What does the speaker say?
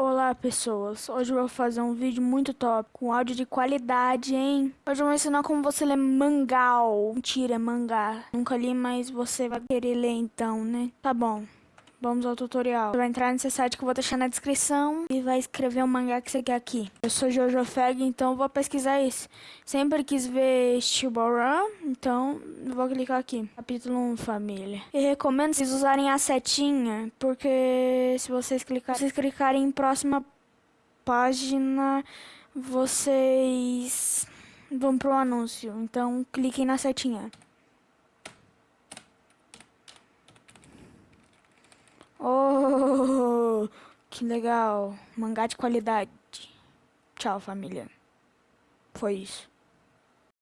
Olá pessoas, hoje eu vou fazer um vídeo muito top, com áudio de qualidade, hein? Hoje eu vou ensinar como você lê mangal. Mentira, mangá. Nunca li, mas você vai querer ler então, né? Tá bom. Vamos ao tutorial. Você vai entrar nesse site que eu vou deixar na descrição e vai escrever o mangá que você quer aqui. Eu sou Jojo Feg, então vou pesquisar isso. Sempre quis ver Shibuya, então vou clicar aqui. Capítulo 1, família. E recomendo vocês usarem a setinha, porque se vocês, clicar, vocês clicarem em próxima página, vocês vão pro anúncio. Então cliquem na setinha. Que legal. Mangá de qualidade. Tchau, família. Foi isso.